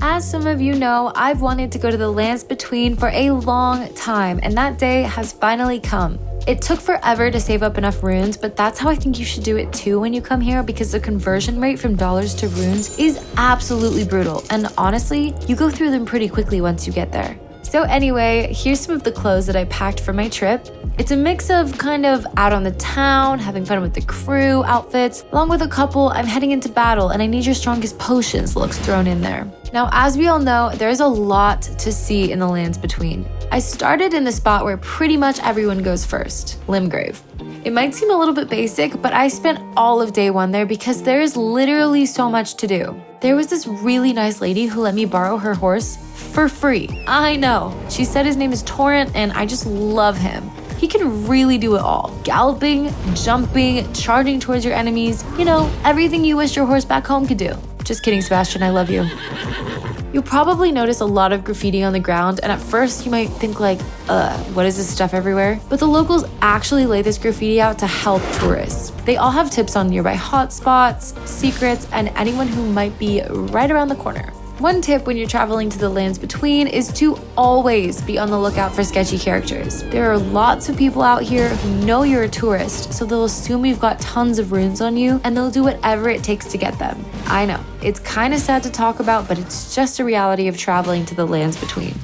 As some of you know, I've wanted to go to the lands between for a long time, and that day has finally come. It took forever to save up enough runes, but that's how I think you should do it too when you come here because the conversion rate from dollars to runes is absolutely brutal. And honestly, you go through them pretty quickly once you get there. So anyway, here's some of the clothes that I packed for my trip. It's a mix of kind of out on the town, having fun with the crew outfits, along with a couple I'm heading into battle and I need your strongest potions looks thrown in there. Now, as we all know, there's a lot to see in the lands between. I started in the spot where pretty much everyone goes first, Limgrave. It might seem a little bit basic, but I spent all of day one there because there is literally so much to do. There was this really nice lady who let me borrow her horse for free. I know. She said his name is Torrent, and I just love him. He can really do it all galloping, jumping, charging towards your enemies. You know, everything you wish your horse back home could do. Just kidding, Sebastian, I love you. You'll probably notice a lot of graffiti on the ground, and at first you might think like, uh, what is this stuff everywhere? But the locals actually lay this graffiti out to help tourists. They all have tips on nearby hotspots, secrets, and anyone who might be right around the corner. One tip when you're traveling to the lands between is to always be on the lookout for sketchy characters. There are lots of people out here who know you're a tourist, so they'll assume you've got tons of runes on you and they'll do whatever it takes to get them. I know, it's kind of sad to talk about, but it's just a reality of traveling to the lands between.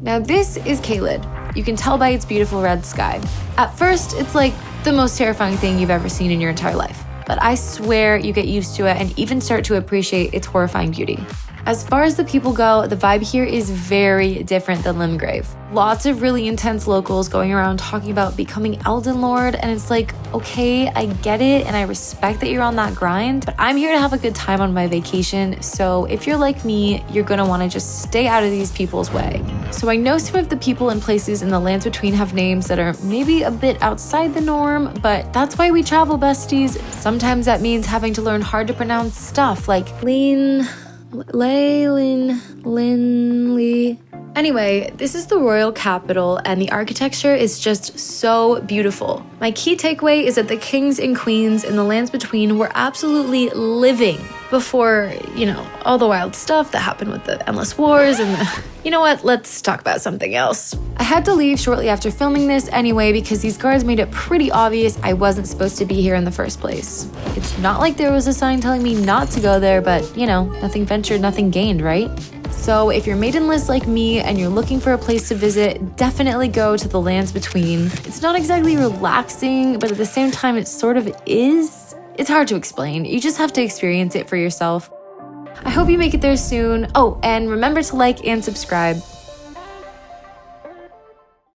Now this is Caelid. You can tell by its beautiful red sky. At first, it's like the most terrifying thing you've ever seen in your entire life. But I swear you get used to it and even start to appreciate its horrifying beauty. As far as the people go, the vibe here is very different than Limgrave. Lots of really intense locals going around talking about becoming Elden Lord, and it's like, okay, I get it and I respect that you're on that grind, but I'm here to have a good time on my vacation, so if you're like me, you're gonna wanna just stay out of these people's way. So I know some of the people and places in the lands between have names that are maybe a bit outside the norm, but that's why we travel, besties. Sometimes that means having to learn hard to pronounce stuff like lean. Leylin Linley. Anyway, this is the royal capital and the architecture is just so beautiful. My key takeaway is that the kings and queens in the lands between were absolutely living before, you know, all the wild stuff that happened with the endless wars and the. You know what? Let's talk about something else. I had to leave shortly after filming this anyway because these guards made it pretty obvious I wasn't supposed to be here in the first place. It's not like there was a sign telling me not to go there, but you know, nothing ventured, nothing gained, right? So if you're maidenless like me and you're looking for a place to visit, definitely go to the lands between. It's not exactly relaxing, but at the same time, it sort of is. It's hard to explain. You just have to experience it for yourself. I hope you make it there soon. Oh, and remember to like and subscribe.